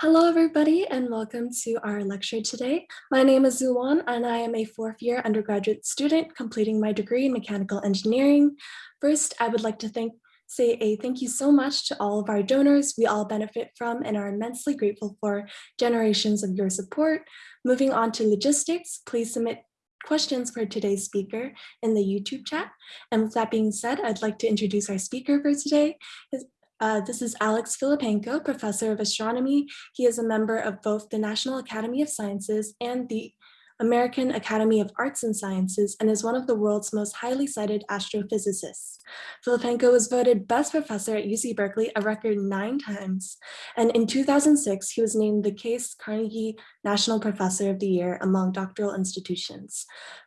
Hello, everybody, and welcome to our lecture today. My name is Zuwan, and I am a fourth year undergraduate student completing my degree in mechanical engineering. First, I would like to thank say a thank you so much to all of our donors we all benefit from and are immensely grateful for generations of your support. Moving on to logistics, please submit questions for today's speaker in the YouTube chat. And with that being said, I'd like to introduce our speaker for today. His, uh, this is Alex Filippenko, professor of astronomy. He is a member of both the National Academy of Sciences and the American Academy of Arts and Sciences and is one of the world's most highly cited astrophysicists. Filippenko was voted best professor at UC Berkeley a record nine times. And in 2006, he was named the Case Carnegie National Professor of the Year among doctoral institutions.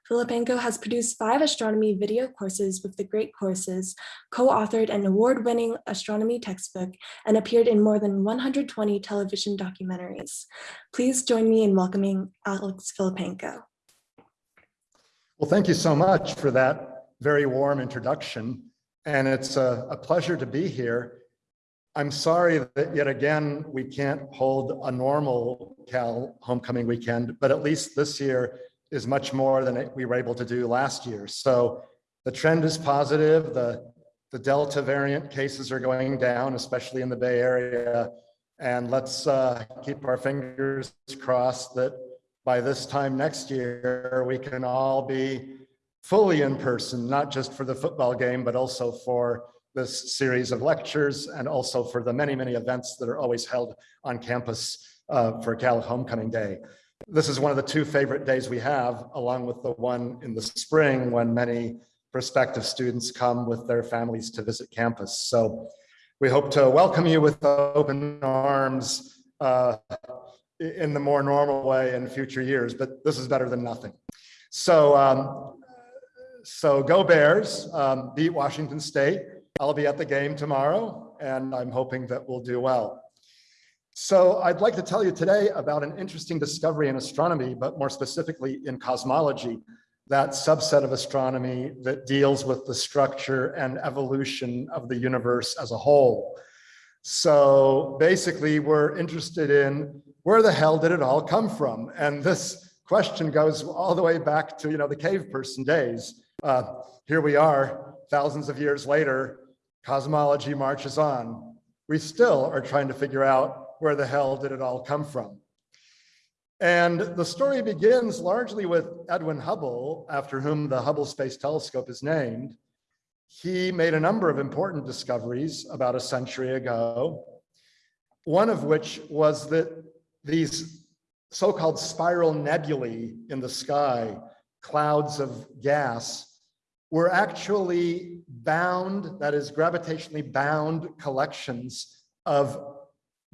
Filippenko has produced five astronomy video courses with the Great Courses, co-authored an award-winning astronomy textbook, and appeared in more than 120 television documentaries. Please join me in welcoming Alex Filippenko. Well, thank you so much for that very warm introduction. And it's a, a pleasure to be here. I'm sorry that yet again, we can't hold a normal Cal homecoming weekend, but at least this year is much more than we were able to do last year. So the trend is positive. The, the Delta variant cases are going down, especially in the Bay Area. And let's uh, keep our fingers crossed that by this time next year, we can all be fully in person, not just for the football game, but also for this series of lectures and also for the many, many events that are always held on campus uh, for Cal Homecoming Day. This is one of the two favorite days we have, along with the one in the spring when many prospective students come with their families to visit campus. So we hope to welcome you with open arms uh, in the more normal way in future years, but this is better than nothing. So, um, so go Bears, um, beat Washington State. I'll be at the game tomorrow, and I'm hoping that we'll do well. So I'd like to tell you today about an interesting discovery in astronomy, but more specifically in cosmology, that subset of astronomy that deals with the structure and evolution of the universe as a whole. So basically we're interested in where the hell did it all come from? And this question goes all the way back to, you know, the cave person days. Uh, here we are, thousands of years later, cosmology marches on. We still are trying to figure out where the hell did it all come from? And the story begins largely with Edwin Hubble, after whom the Hubble Space Telescope is named. He made a number of important discoveries about a century ago, one of which was that these so-called spiral nebulae in the sky, clouds of gas, were actually bound, that is gravitationally bound collections of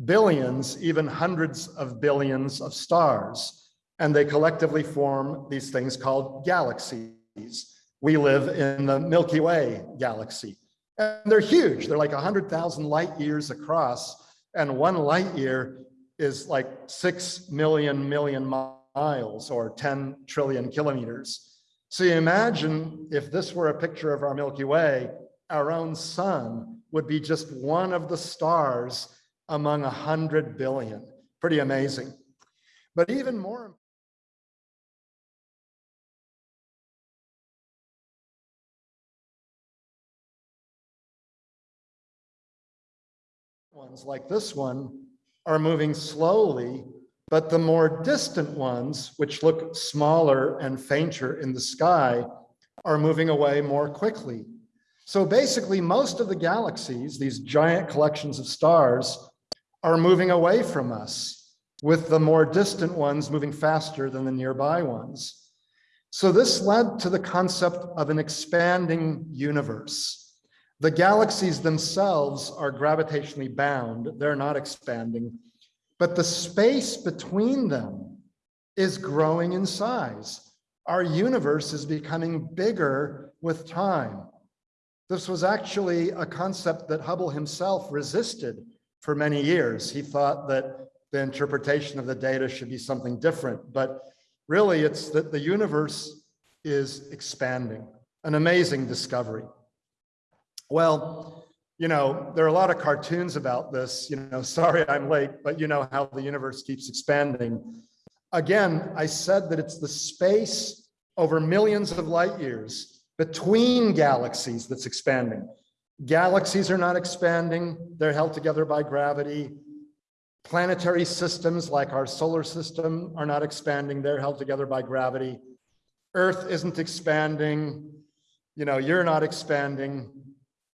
billions, even hundreds of billions of stars. And they collectively form these things called galaxies. We live in the Milky Way galaxy. And they're huge. They're like 100,000 light years across. And one light year is like 6 million million miles or 10 trillion kilometers. So you imagine if this were a picture of our Milky Way, our own sun would be just one of the stars among a hundred billion. Pretty amazing. But even more ones like this one are moving slowly, but the more distant ones, which look smaller and fainter in the sky, are moving away more quickly. So basically, most of the galaxies, these giant collections of stars, are moving away from us, with the more distant ones moving faster than the nearby ones. So this led to the concept of an expanding universe. The galaxies themselves are gravitationally bound, they're not expanding, but the space between them is growing in size. Our universe is becoming bigger with time. This was actually a concept that Hubble himself resisted for many years. He thought that the interpretation of the data should be something different, but really it's that the universe is expanding, an amazing discovery. Well, you know, there are a lot of cartoons about this, you know, sorry I'm late, but you know how the universe keeps expanding. Again, I said that it's the space over millions of light years between galaxies that's expanding. Galaxies are not expanding, they're held together by gravity. Planetary systems like our solar system are not expanding, they're held together by gravity. Earth isn't expanding, you know, you're not expanding.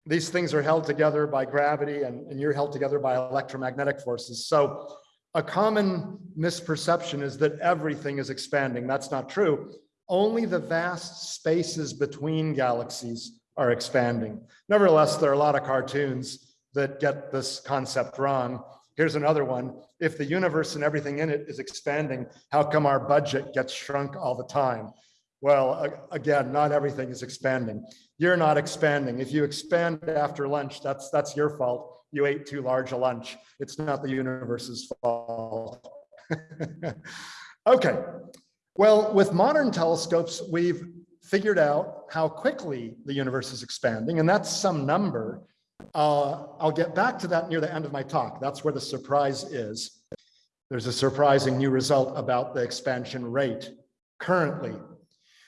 These things are held together by gravity and, and you're held together by electromagnetic forces. So a common misperception is that everything is expanding. That's not true. Only the vast spaces between galaxies are expanding. Nevertheless, there are a lot of cartoons that get this concept wrong. Here's another one. If the universe and everything in it is expanding, how come our budget gets shrunk all the time? Well, again, not everything is expanding. You're not expanding. If you expand after lunch, that's that's your fault. You ate too large a lunch. It's not the universe's fault. okay. Well, with modern telescopes, we've figured out how quickly the universe is expanding, and that's some number. Uh, I'll get back to that near the end of my talk. That's where the surprise is. There's a surprising new result about the expansion rate currently.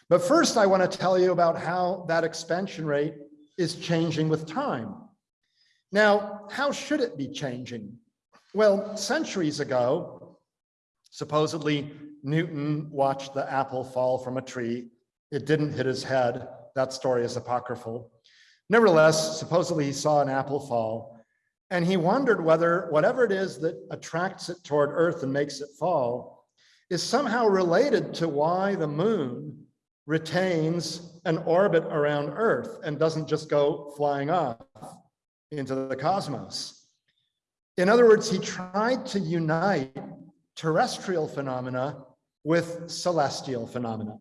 But first, I want to tell you about how that expansion rate is changing with time. Now, how should it be changing? Well, centuries ago, supposedly Newton watched the apple fall from a tree. It didn't hit his head. That story is apocryphal. Nevertheless, supposedly he saw an apple fall and he wondered whether whatever it is that attracts it toward Earth and makes it fall is somehow related to why the moon retains an orbit around Earth and doesn't just go flying off into the cosmos. In other words, he tried to unite terrestrial phenomena with celestial phenomena.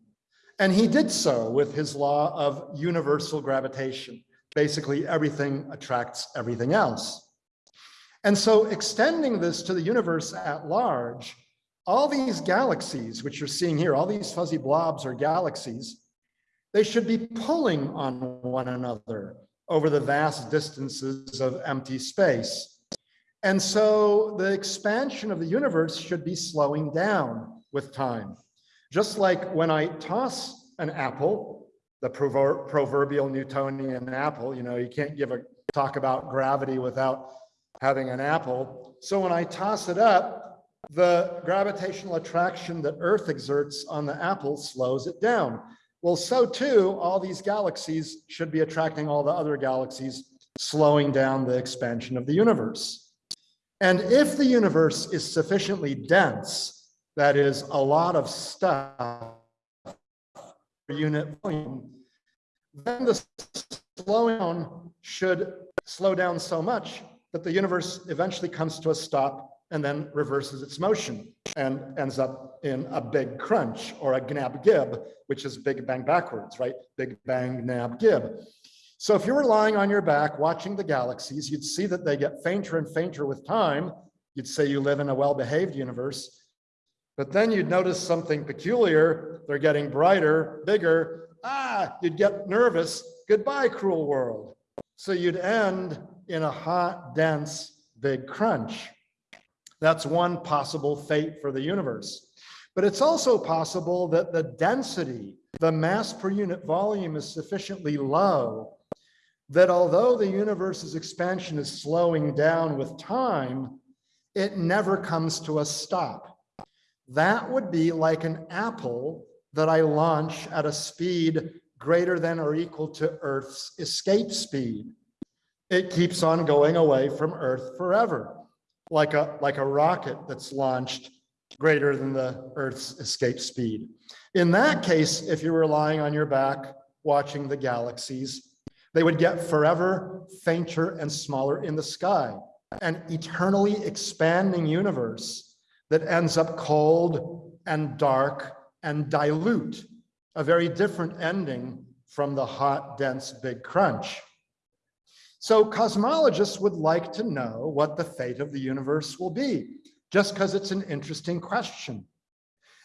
And he did so with his law of universal gravitation. Basically, everything attracts everything else. And so extending this to the universe at large, all these galaxies, which you're seeing here, all these fuzzy blobs are galaxies, they should be pulling on one another over the vast distances of empty space. And so the expansion of the universe should be slowing down with time. Just like when I toss an apple, the prover proverbial Newtonian apple, you know, you can't give a talk about gravity without having an apple. So when I toss it up, the gravitational attraction that Earth exerts on the apple slows it down. Well, so too, all these galaxies should be attracting all the other galaxies, slowing down the expansion of the universe. And if the universe is sufficiently dense, that is a lot of stuff per unit volume, then the slowing should slow down so much that the universe eventually comes to a stop and then reverses its motion and ends up in a big crunch or a gnab gib, which is big bang backwards, right? Big bang gnab gib. So if you were lying on your back watching the galaxies, you'd see that they get fainter and fainter with time. You'd say you live in a well-behaved universe. But then you'd notice something peculiar. They're getting brighter, bigger. Ah, you'd get nervous. Goodbye, cruel world. So you'd end in a hot, dense, big crunch. That's one possible fate for the universe. But it's also possible that the density, the mass per unit volume is sufficiently low that although the universe's expansion is slowing down with time, it never comes to a stop. That would be like an apple that I launch at a speed greater than or equal to Earth's escape speed. It keeps on going away from Earth forever like a, like a rocket that's launched greater than the Earth's escape speed. In that case, if you were lying on your back watching the galaxies, they would get forever fainter and smaller in the sky, an eternally expanding universe that ends up cold and dark and dilute, a very different ending from the hot, dense Big Crunch. So cosmologists would like to know what the fate of the universe will be, just because it's an interesting question.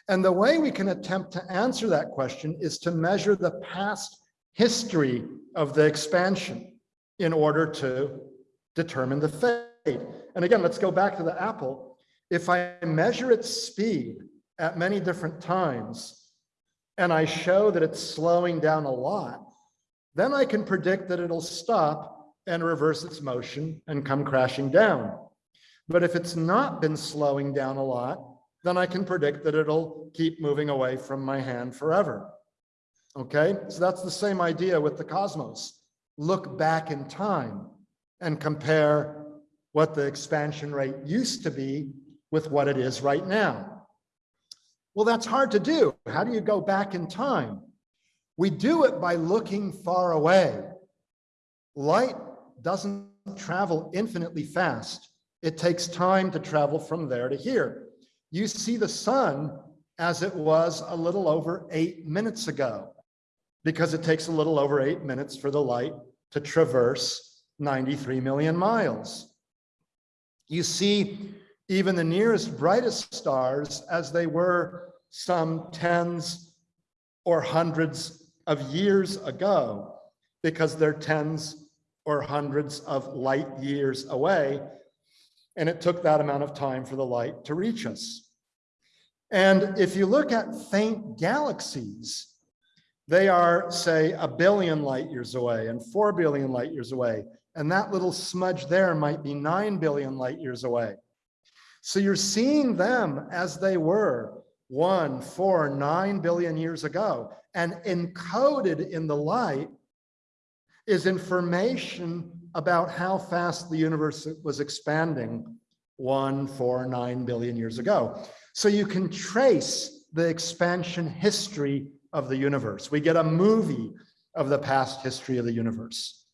And the way we can attempt to answer that question is to measure the past history of the expansion in order to determine the fate. And again, let's go back to the apple. If I measure its speed at many different times, and I show that it's slowing down a lot, then I can predict that it'll stop and reverse its motion and come crashing down. But if it's not been slowing down a lot, then I can predict that it'll keep moving away from my hand forever. Okay, so that's the same idea with the cosmos. Look back in time and compare what the expansion rate used to be with what it is right now. Well, that's hard to do. How do you go back in time? We do it by looking far away. Light doesn't travel infinitely fast. It takes time to travel from there to here. You see the sun as it was a little over eight minutes ago, because it takes a little over eight minutes for the light to traverse 93 million miles. You see even the nearest brightest stars as they were some tens or hundreds of years ago, because they're tens or hundreds of light years away. And it took that amount of time for the light to reach us. And if you look at faint galaxies, they are, say, a billion light years away and 4 billion light years away. And that little smudge there might be 9 billion light years away. So you're seeing them as they were one, four, nine billion years ago. And encoded in the light is information about how fast the universe was expanding one, four, nine billion years ago. So you can trace the expansion history of the universe. We get a movie of the past history of the universe.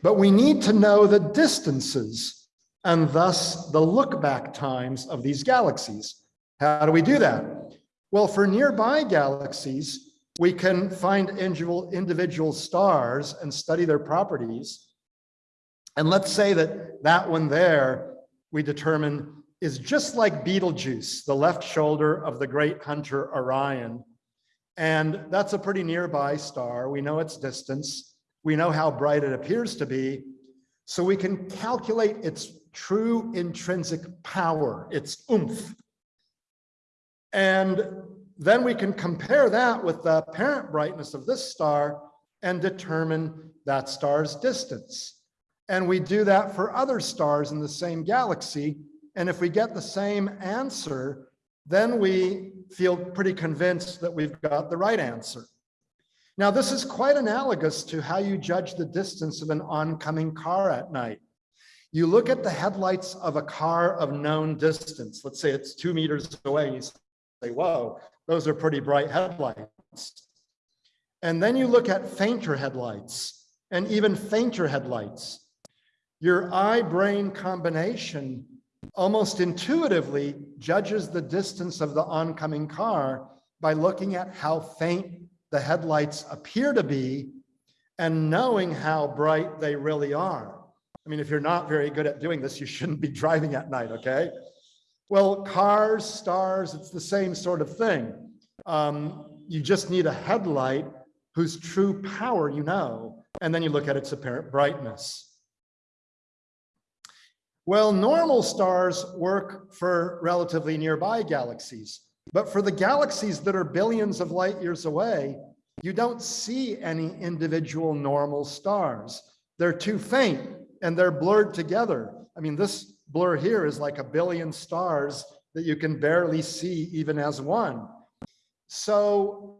But we need to know the distances and thus the look back times of these galaxies. How do we do that? Well, for nearby galaxies, we can find individual, individual stars and study their properties. And let's say that that one there, we determine is just like Betelgeuse, the left shoulder of the great hunter Orion. And that's a pretty nearby star. We know its distance. We know how bright it appears to be. So we can calculate its true intrinsic power, its oomph. And then we can compare that with the apparent brightness of this star and determine that star's distance. And we do that for other stars in the same galaxy. And if we get the same answer, then we feel pretty convinced that we've got the right answer. Now, this is quite analogous to how you judge the distance of an oncoming car at night. You look at the headlights of a car of known distance. Let's say it's two meters away. You say, whoa, those are pretty bright headlights. And then you look at fainter headlights and even fainter headlights. Your eye-brain combination almost intuitively judges the distance of the oncoming car by looking at how faint the headlights appear to be and knowing how bright they really are. I mean, if you're not very good at doing this, you shouldn't be driving at night, okay? Well, cars, stars, it's the same sort of thing. Um, you just need a headlight whose true power you know, and then you look at its apparent brightness. Well, normal stars work for relatively nearby galaxies, but for the galaxies that are billions of light years away, you don't see any individual normal stars. They're too faint and they're blurred together. I mean, this blur here is like a billion stars that you can barely see even as one. So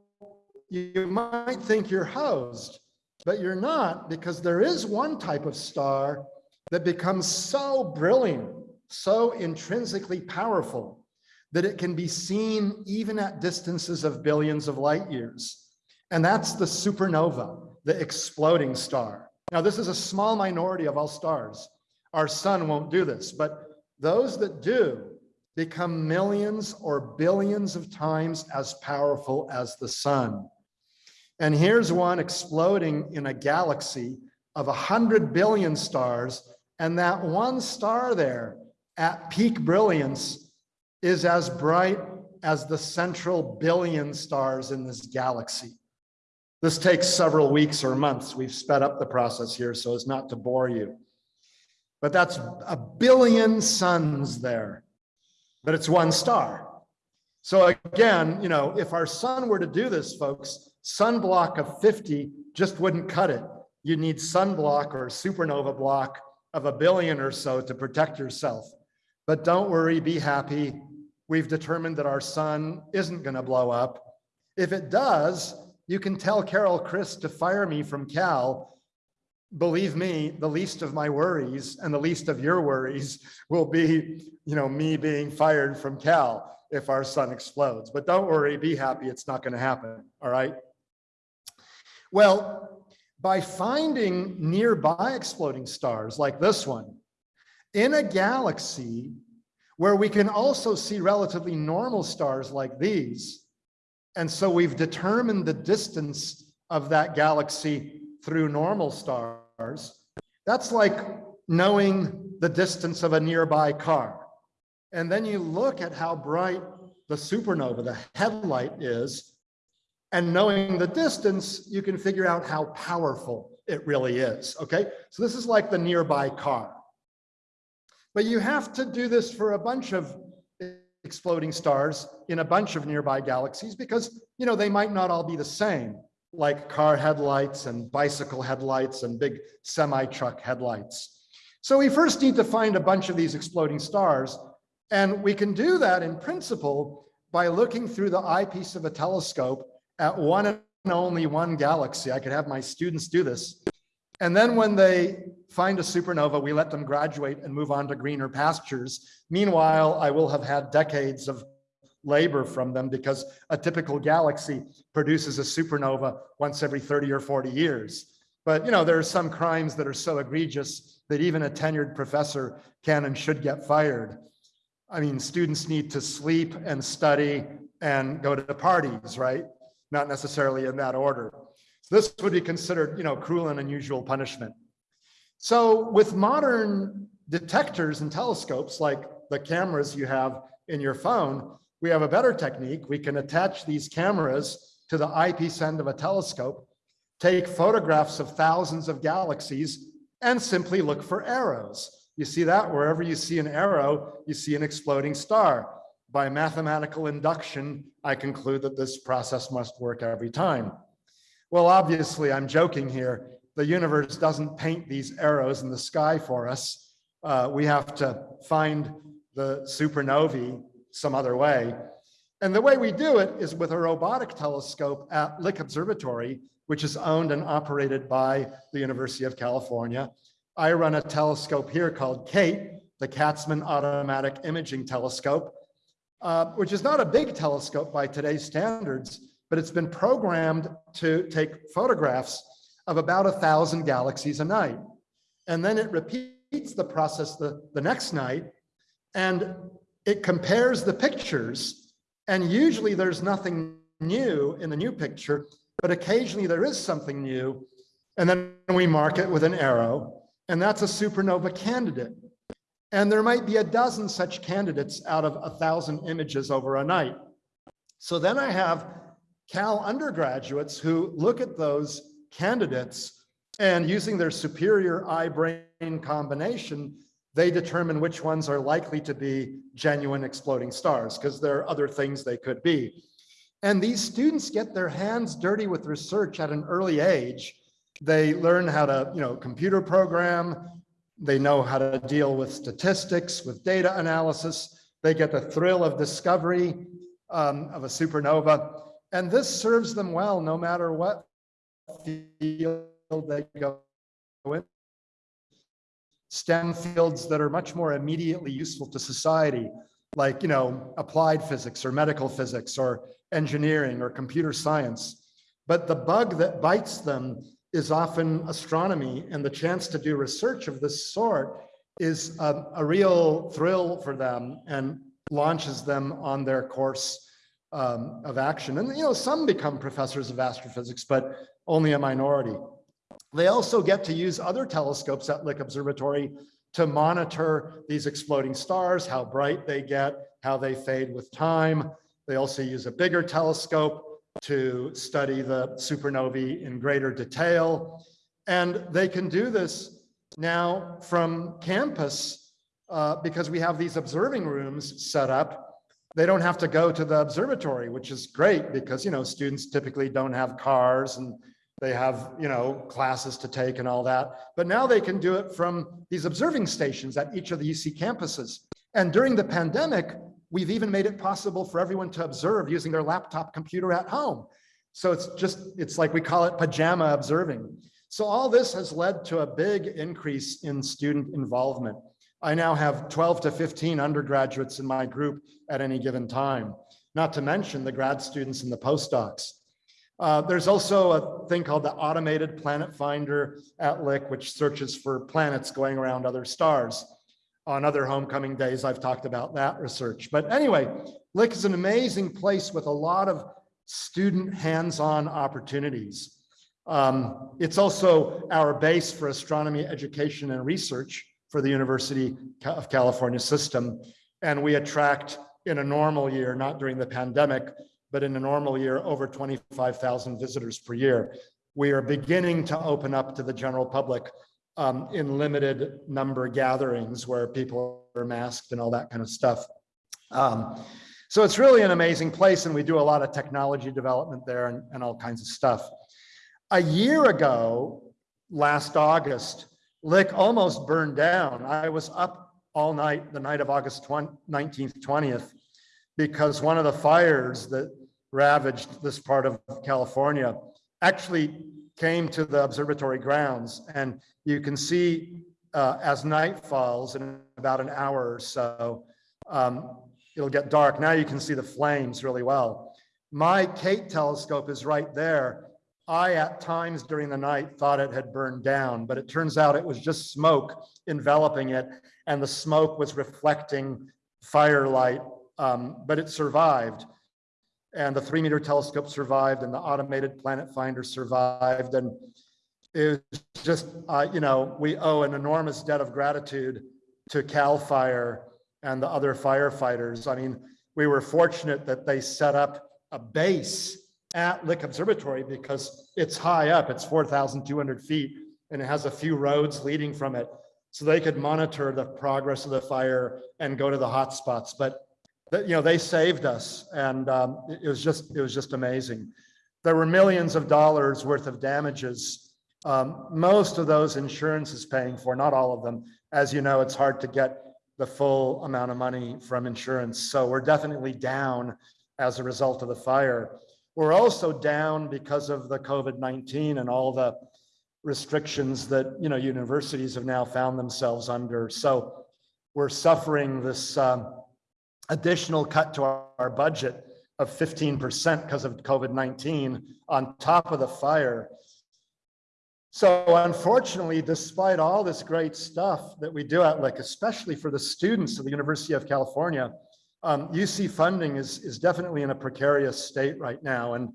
you might think you're hosed, but you're not because there is one type of star that becomes so brilliant, so intrinsically powerful that it can be seen even at distances of billions of light years. And that's the supernova, the exploding star. Now, this is a small minority of all stars. Our sun won't do this, but those that do become millions or billions of times as powerful as the sun. And here's one exploding in a galaxy of 100 billion stars and that one star there at peak brilliance is as bright as the central billion stars in this galaxy. This takes several weeks or months. We've sped up the process here so as not to bore you. but that's a billion suns there, but it's one star. So again, you know, if our sun were to do this, folks, sunblock of 50 just wouldn't cut it. You need sunblock or supernova block of a billion or so to protect yourself. But don't worry, be happy. We've determined that our sun isn't going to blow up. If it does, you can tell Carol Christ to fire me from Cal. Believe me, the least of my worries and the least of your worries will be, you know, me being fired from Cal if our sun explodes. But don't worry, be happy, it's not going to happen. All right. Well, by finding nearby exploding stars like this one in a galaxy where we can also see relatively normal stars like these. And so we've determined the distance of that galaxy through normal stars. That's like knowing the distance of a nearby car. And then you look at how bright the supernova, the headlight is, and knowing the distance, you can figure out how powerful it really is, okay? So this is like the nearby car. But you have to do this for a bunch of exploding stars in a bunch of nearby galaxies because, you know, they might not all be the same, like car headlights and bicycle headlights and big semi-truck headlights. So we first need to find a bunch of these exploding stars. And we can do that in principle by looking through the eyepiece of a telescope at one and only one galaxy. I could have my students do this. And then when they find a supernova, we let them graduate and move on to greener pastures. Meanwhile, I will have had decades of labor from them because a typical galaxy produces a supernova once every 30 or 40 years. But you know, there are some crimes that are so egregious that even a tenured professor can and should get fired. I mean, students need to sleep and study and go to the parties, right? Not necessarily in that order. This would be considered, you know, cruel and unusual punishment. So with modern detectors and telescopes, like the cameras you have in your phone, we have a better technique. We can attach these cameras to the eyepiece end of a telescope, take photographs of thousands of galaxies, and simply look for arrows. You see that wherever you see an arrow, you see an exploding star. By mathematical induction, I conclude that this process must work every time. Well, obviously, I'm joking here. The universe doesn't paint these arrows in the sky for us. Uh, we have to find the supernovae some other way. And the way we do it is with a robotic telescope at Lick Observatory, which is owned and operated by the University of California. I run a telescope here called KAIT, the Katzman Automatic Imaging Telescope, uh, which is not a big telescope by today's standards, but it's been programmed to take photographs of about a thousand galaxies a night. And then it repeats the process the, the next night and it compares the pictures. And usually there's nothing new in the new picture, but occasionally there is something new. And then we mark it with an arrow and that's a supernova candidate. And there might be a dozen such candidates out of a thousand images over a night. So then I have Cal undergraduates who look at those candidates and using their superior eye-brain combination, they determine which ones are likely to be genuine exploding stars because there are other things they could be. And these students get their hands dirty with research at an early age. They learn how to, you know, computer program. They know how to deal with statistics, with data analysis. They get the thrill of discovery um, of a supernova. And this serves them well no matter what field they go in. STEM fields that are much more immediately useful to society, like you know, applied physics or medical physics or engineering or computer science. But the bug that bites them is often astronomy and the chance to do research of this sort is a, a real thrill for them and launches them on their course um, of action. And, you know, some become professors of astrophysics, but only a minority. They also get to use other telescopes at Lick Observatory to monitor these exploding stars, how bright they get, how they fade with time. They also use a bigger telescope to study the supernovae in greater detail. And they can do this Now, from campus, uh, because we have these observing rooms set up, they don't have to go to the observatory, which is great because, you know, students typically don't have cars and they have, you know, classes to take and all that. But now they can do it from these observing stations at each of the UC campuses. And during the pandemic, we've even made it possible for everyone to observe using their laptop computer at home. So it's just, it's like we call it pajama observing. So all this has led to a big increase in student involvement. I now have 12 to 15 undergraduates in my group at any given time, not to mention the grad students and the postdocs. Uh, there's also a thing called the Automated Planet Finder at Lick, which searches for planets going around other stars. On other homecoming days, I've talked about that research. But anyway, Lick is an amazing place with a lot of student hands-on opportunities. Um, it's also our base for astronomy education and research for the University of California system. And we attract in a normal year, not during the pandemic, but in a normal year, over 25,000 visitors per year. We are beginning to open up to the general public um, in limited number gatherings where people are masked and all that kind of stuff. Um, so it's really an amazing place and we do a lot of technology development there and, and all kinds of stuff. A year ago, last August, Lick almost burned down. I was up all night, the night of August 20, 19th, 20th, because one of the fires that ravaged this part of California actually came to the observatory grounds. And you can see uh, as night falls in about an hour or so, um, it'll get dark. Now you can see the flames really well. My KAIT telescope is right there. I, at times during the night, thought it had burned down, but it turns out it was just smoke enveloping it, and the smoke was reflecting firelight, um, but it survived. And the three meter telescope survived, and the automated planet finder survived. And it was just, uh, you know, we owe an enormous debt of gratitude to CAL FIRE and the other firefighters. I mean, we were fortunate that they set up a base at Lick Observatory because it's high up, it's 4,200 feet, and it has a few roads leading from it. So they could monitor the progress of the fire and go to the hot spots. But, you know, they saved us and um, it was just, it was just amazing. There were millions of dollars worth of damages. Um, most of those insurance is paying for, not all of them. As you know, it's hard to get the full amount of money from insurance. So we're definitely down as a result of the fire. We're also down because of the COVID-19 and all the restrictions that, you know, universities have now found themselves under. So we're suffering this um, additional cut to our, our budget of 15% because of COVID-19 on top of the fire. So unfortunately, despite all this great stuff that we do at Lick, especially for the students of the University of California, um, UC funding is, is definitely in a precarious state right now. And,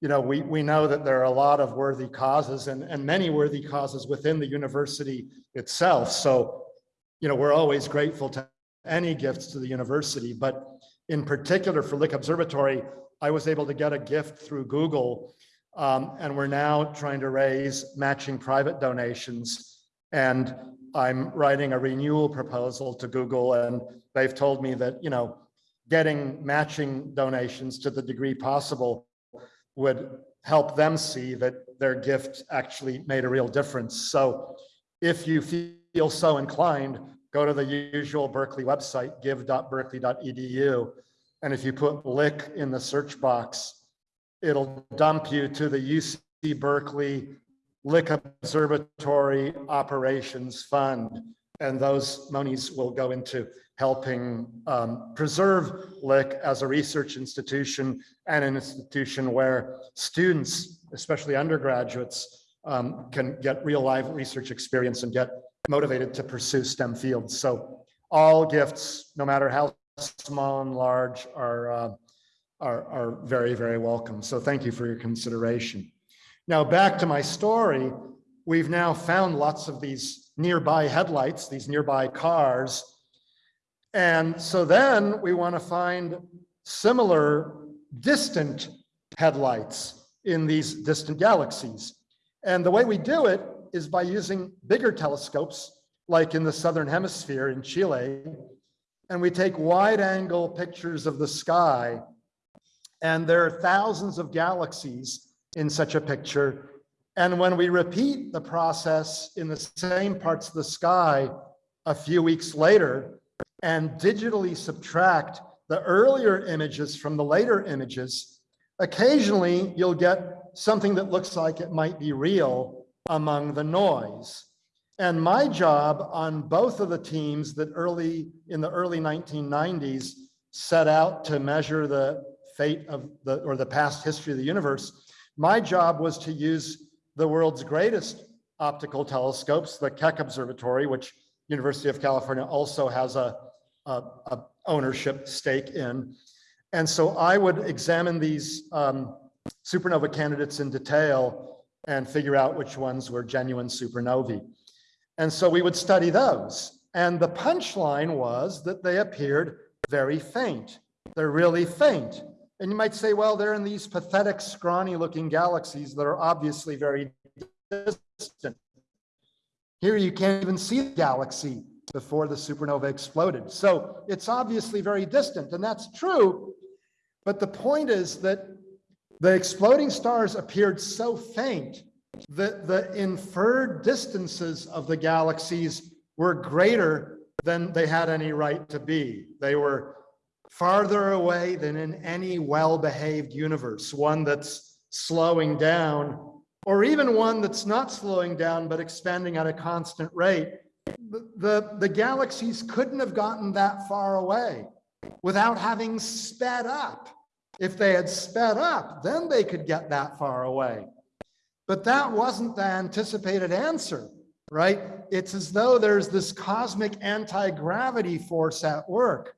you know, we, we know that there are a lot of worthy causes and, and many worthy causes within the university itself. So, you know, we're always grateful to any gifts to the university, but in particular for Lick Observatory, I was able to get a gift through Google um, and we're now trying to raise matching private donations. And I'm writing a renewal proposal to Google and they've told me that, you know, getting matching donations to the degree possible would help them see that their gift actually made a real difference. So if you feel so inclined, go to the usual Berkeley website, give.berkeley.edu. And if you put Lick in the search box, it'll dump you to the UC Berkeley Lick Observatory Operations Fund. And those monies will go into helping um, preserve Lick as a research institution and an institution where students, especially undergraduates, um, can get real live research experience and get motivated to pursue STEM fields. So all gifts, no matter how small and large, are, uh, are, are very, very welcome. So thank you for your consideration. Now back to my story, we've now found lots of these nearby headlights, these nearby cars. And so then we want to find similar distant headlights in these distant galaxies. And the way we do it is by using bigger telescopes, like in the Southern Hemisphere in Chile, and we take wide angle pictures of the sky. And there are thousands of galaxies in such a picture. And when we repeat the process in the same parts of the sky a few weeks later and digitally subtract the earlier images from the later images, occasionally you'll get something that looks like it might be real among the noise. And my job on both of the teams that early in the early 1990s set out to measure the fate of the or the past history of the universe, my job was to use the world's greatest optical telescopes, the Keck Observatory, which University of California also has a, a, ownership stake in. And so I would examine these um, supernova candidates in detail and figure out which ones were genuine supernovae. And so we would study those. And the punchline was that they appeared very faint. They're really faint. And you might say, well, they're in these pathetic, scrawny looking galaxies that are obviously very distant. Here you can't even see the galaxy before the supernova exploded. So it's obviously very distant, and that's true. But the point is that the exploding stars appeared so faint that the inferred distances of the galaxies were greater than they had any right to be. They were farther away than in any well-behaved universe, one that's slowing down, or even one that's not slowing down, but expanding at a constant rate. The, the, galaxies couldn't have gotten that far away without having sped up. If they had sped up, then they could get that far away. But that wasn't the anticipated answer, right? It's as though there's this cosmic anti-gravity force at work.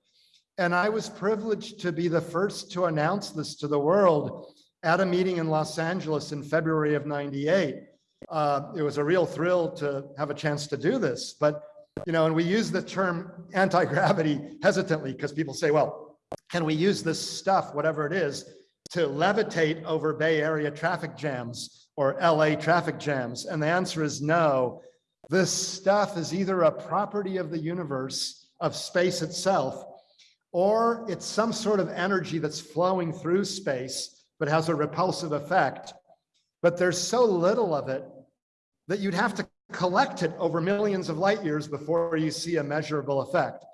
And I was privileged to be the first to announce this to the world at a meeting in Los Angeles in February of 98. Uh, it was a real thrill to have a chance to do this. But, you know, and we use the term anti-gravity hesitantly because people say, well, can we use this stuff, whatever it is, to levitate over Bay Area traffic jams or LA traffic jams? And the answer is no. This stuff is either a property of the universe, of space itself, or it's some sort of energy that's flowing through space, but has a repulsive effect. But there's so little of it that you'd have to collect it over millions of light years before you see a measurable effect.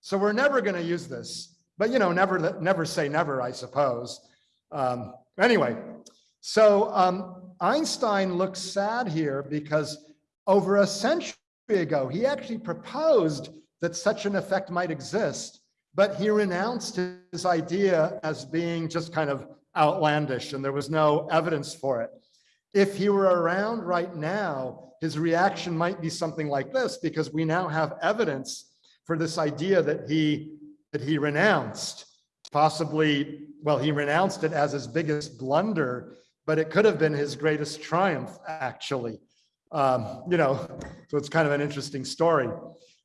So we're never going to use this but you know, never, never say never, I suppose. Um, anyway, so um, Einstein looks sad here because over a century ago, he actually proposed that such an effect might exist, but he renounced his idea as being just kind of outlandish and there was no evidence for it. If he were around right now, his reaction might be something like this because we now have evidence for this idea that he that he renounced. Possibly, well, he renounced it as his biggest blunder, but it could have been his greatest triumph, actually. Um, you know, so it's kind of an interesting story.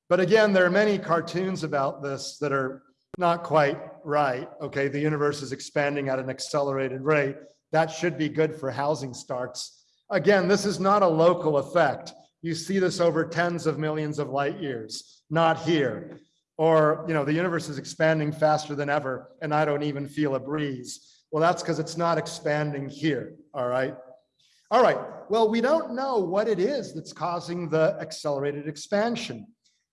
But again, there are many cartoons about this that are not quite right. Okay, the universe is expanding at an accelerated rate. That should be good for housing starts. Again, this is not a local effect. You see this over tens of millions of light years, not here. Or you know the universe is expanding faster than ever and i don't even feel a breeze. Well that's because it's not expanding here all right? All right well we don't know what it is that's causing the accelerated expansion.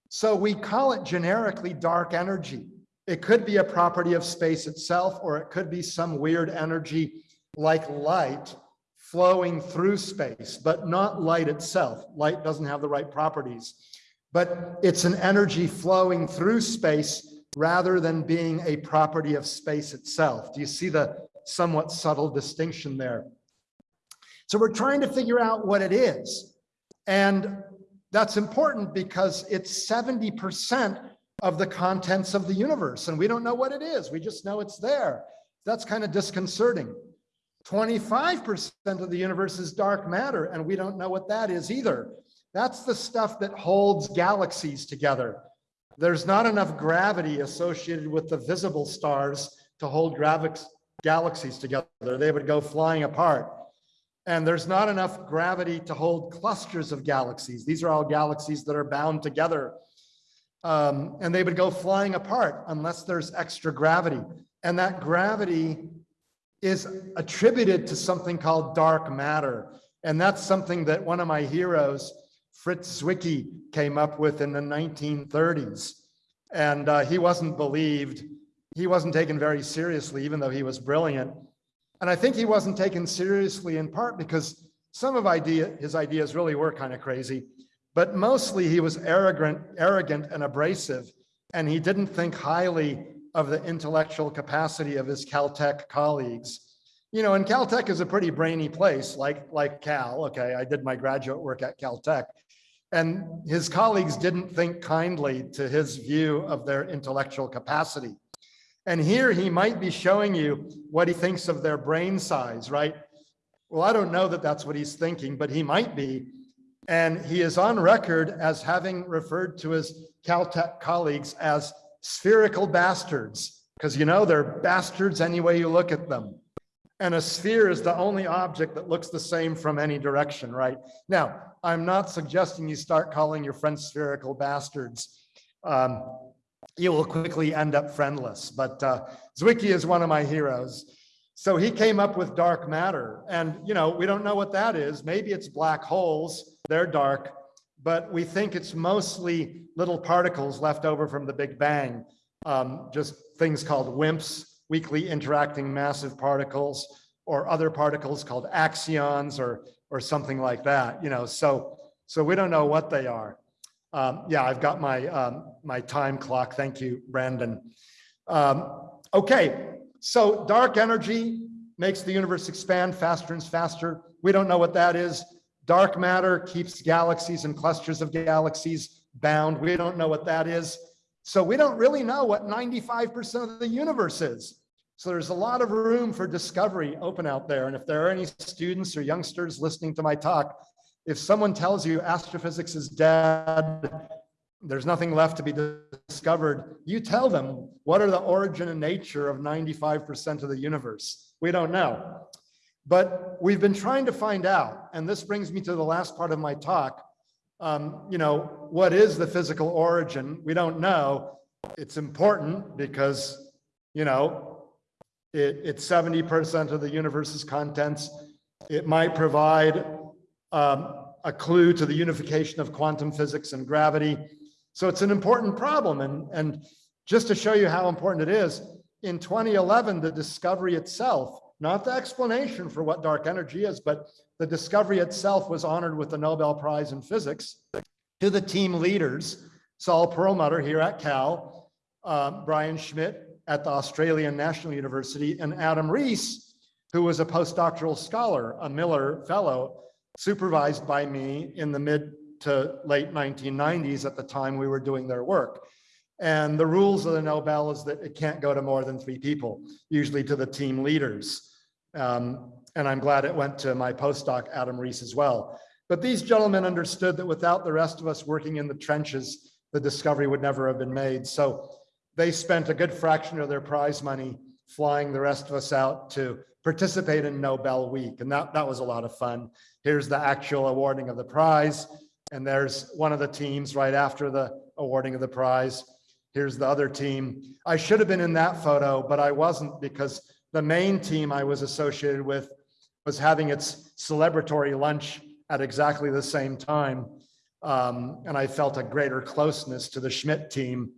So we call it generically dark energy. It could be a property of space itself or it could be some weird energy like light flowing through space but not light itself light doesn't have the right properties but it's an energy flowing through space rather than being a property of space itself. Do you see the somewhat subtle distinction there? So we're trying to figure out what it is. And that's important because it's 70% of the contents of the universe. And we don't know what it is. We just know it's there. That's kind of disconcerting. 25% of the universe is dark matter, and we don't know what that is either. That's the stuff that holds galaxies together. There's not enough gravity associated with the visible stars to hold galaxies together. They would go flying apart. And there's not enough gravity to hold clusters of galaxies. These are all galaxies that are bound together. Um, and they would go flying apart unless there's extra gravity. And that gravity is attributed to something called dark matter. And that's something that one of my heroes, Fritz Zwicky, came up with in the 1930s. And uh, he wasn't believed. He wasn't taken very seriously, even though he was brilliant. And I think he wasn't taken seriously in part because some of idea, his ideas really were kind of crazy, but mostly he was arrogant, arrogant and abrasive. And he didn't think highly of the intellectual capacity of his Caltech colleagues. You know, and Caltech is a pretty brainy place, like, like Cal. Okay, I did my graduate work at Caltech. And his colleagues didn't think kindly to his view of their intellectual capacity. And here he might be showing you what he thinks of their brain size, right? Well, I don't know that that's what he's thinking, but he might be. And he is on record as having referred to his Caltech colleagues as spherical bastards, because you know they're bastards any way you look at them. And a sphere is the only object that looks the same from any direction, right? Now, I'm not suggesting you start calling your friends spherical bastards. Um, you will quickly end up friendless, but uh, Zwicky is one of my heroes. So he came up with dark matter and, you know, we don't know what that is. Maybe it's black holes, they're dark, but we think it's mostly little particles left over from the Big Bang. Um, just things called WIMPs, weakly interacting massive particles, or other particles called axions or, or something like that, you know, so, so we don't know what they are. Um, yeah, I've got my, um, my time clock. Thank you, Brandon. Um, okay, so dark energy makes the universe expand faster and faster. We don't know what that is. Dark matter keeps galaxies and clusters of galaxies bound. We don't know what that is. So we don't really know what 95% of the universe is. So there's a lot of room for discovery open out there. And if there are any students or youngsters listening to my talk, if someone tells you astrophysics is dead, there's nothing left to be discovered, you tell them what are the origin and nature of 95% of the universe. We don't know. But we've been trying to find out, and this brings me to the last part of my talk. Um, you know, what is the physical origin? We don't know. It's important because, you know, it, it's 70% of the universe's contents. It might provide um, a clue to the unification of quantum physics and gravity. So it's an important problem. And, and just to show you how important it is, in 2011, the discovery itself, not the explanation for what dark energy is, but the discovery itself was honored with the Nobel Prize in Physics to the team leaders, Saul Perlmutter here at Cal, uh, Brian Schmidt at the Australian National University, and Adam Riess, who was a postdoctoral scholar, a Miller Fellow, supervised by me in the mid to late 1990s at the time we were doing their work. And the rules of the Nobel is that it can't go to more than three people, usually to the team leaders. Um, and I'm glad it went to my postdoc, Adam Riess, as well. But these gentlemen understood that without the rest of us working in the trenches, the discovery would never have been made. So they spent a good fraction of their prize money flying the rest of us out to participate in Nobel Week. And that, that was a lot of fun. Here's the actual awarding of the prize. And there's one of the teams right after the awarding of the prize. Here's the other team. I should have been in that photo, but I wasn't because the main team I was associated with was having its celebratory lunch at exactly the same time. Um, and I felt a greater closeness to the Schmidt team.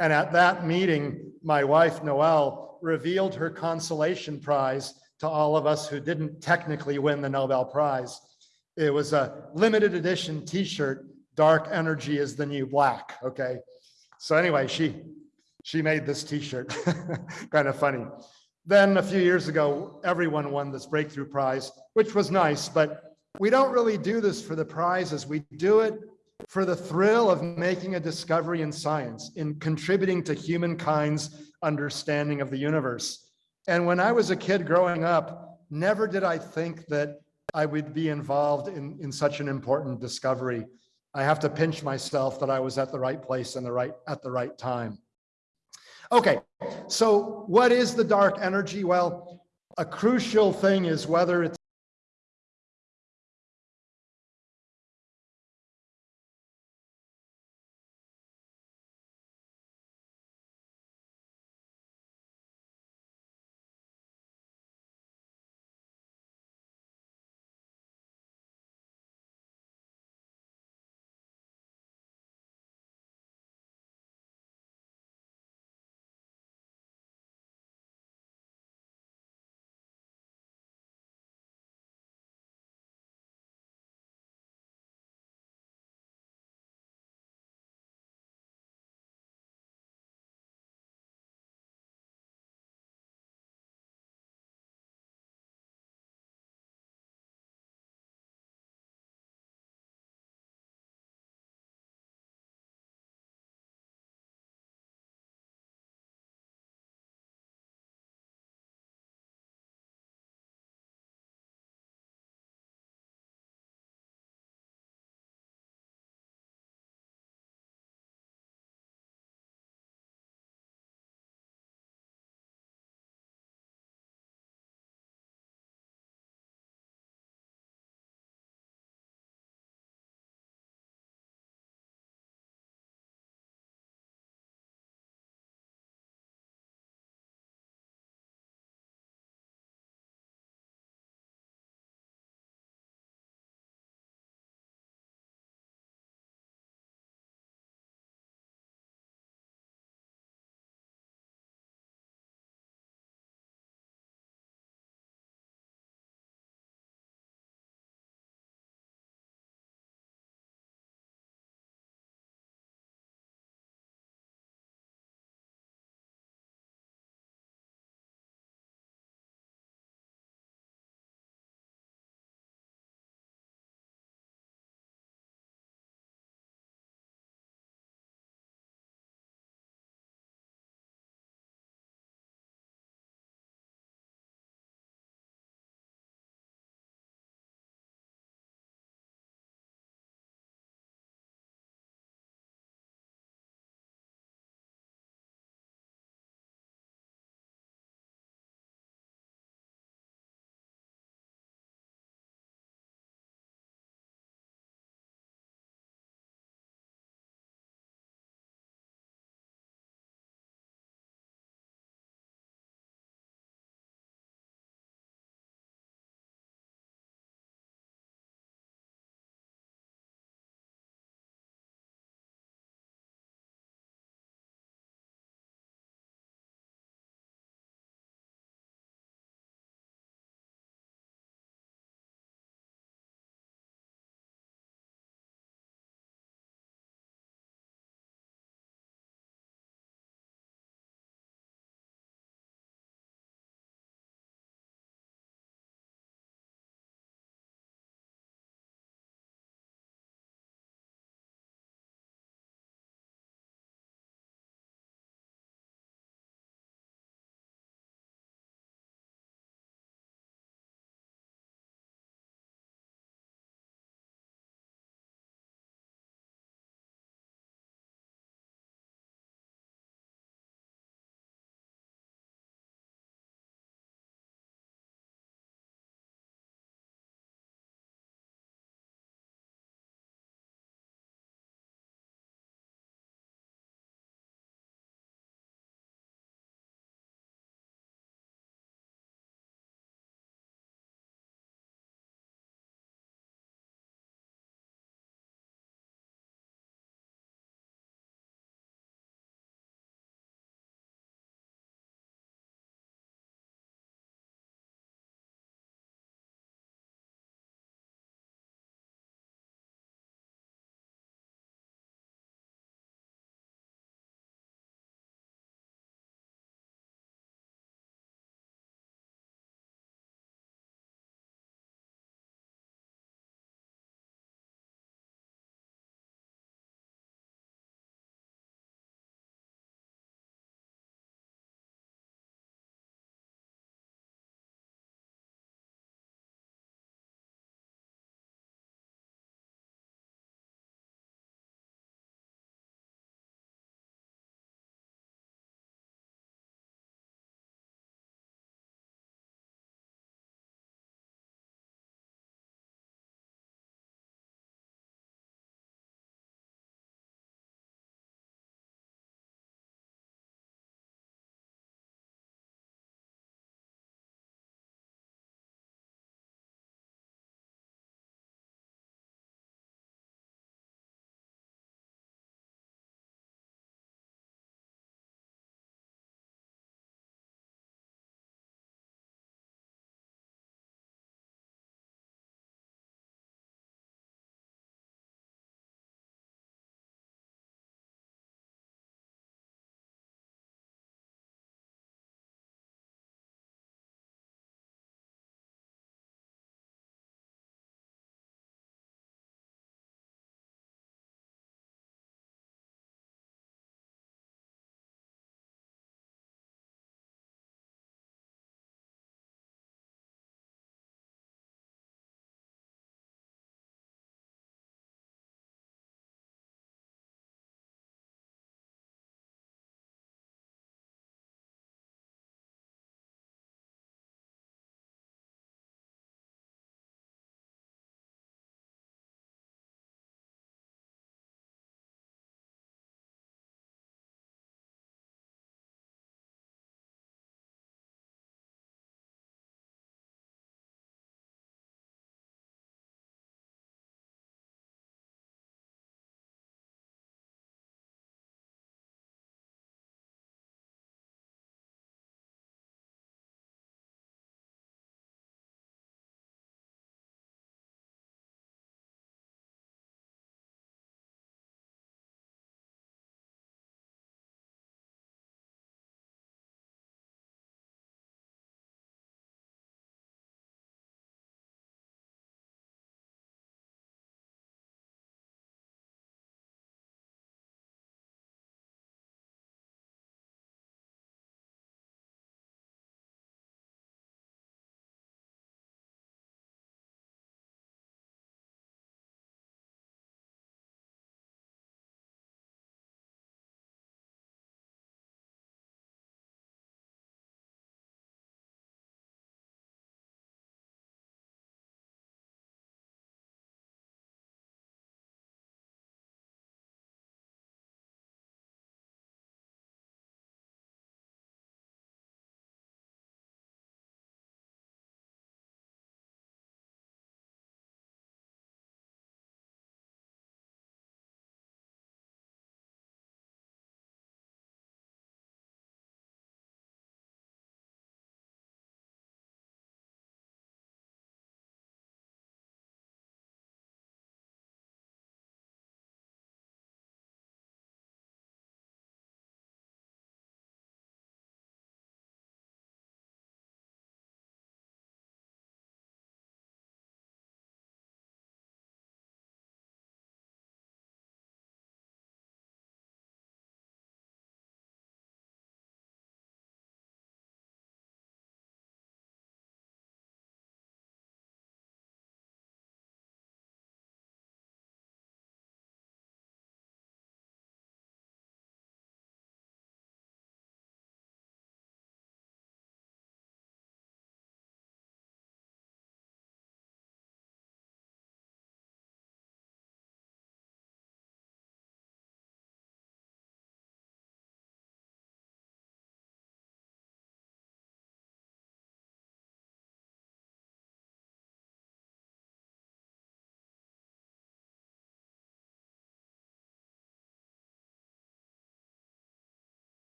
And at that meeting, my wife, Noelle, revealed her consolation prize to all of us who didn't technically win the Nobel Prize. It was a limited edition t-shirt, dark energy is the new black, okay? So anyway, she, she made this t-shirt, kind of funny. Then a few years ago, everyone won this breakthrough prize, which was nice, but we don't really do this for the prizes. We do it for the thrill of making a discovery in science, in contributing to humankind's understanding of the universe. And when I was a kid growing up, never did I think that I would be involved in, in such an important discovery. I have to pinch myself that I was at the right place and the right at the right time. Okay, so what is the dark energy? Well, a crucial thing is whether it's